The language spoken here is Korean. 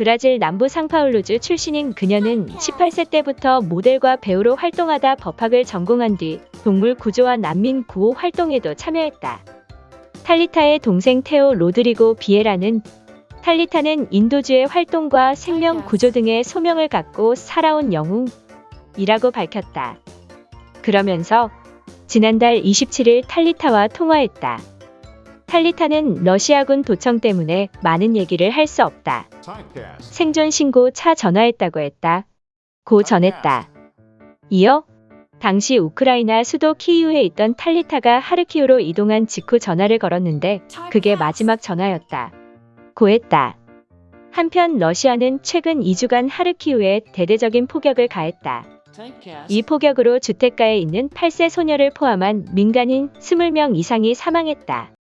브라질 남부 상파울루주 출신인 그녀는 18세 때부터 모델과 배우로 활동하다 법학을 전공한 뒤 동물 구조와 난민 구호 활동에도 참여했다. 탈리타의 동생 테오 로드리고 비에라는 탈리타는 인도주의 활동과 생명 구조 등의 소명을 갖고 살아온 영웅이라고 밝혔다. 그러면서 지난달 27일 탈리타와 통화했다. 탈리타는 러시아군 도청 때문에 많은 얘기를 할 수 없다. 생존 신고 차 전화했다고 했다. 고 전했다. 이어 당시 우크라이나 수도 키이우에 있던 탈리타가 하르키우로 이동한 직후 전화를 걸었는데 그게 마지막 전화였다. 고했다. 한편 러시아는 최근 2주간 하르키우에 대대적인 포격을 가했다. 이 포격으로 주택가에 있는 8세 소녀를 포함한 민간인 20명 이상이 사망했다.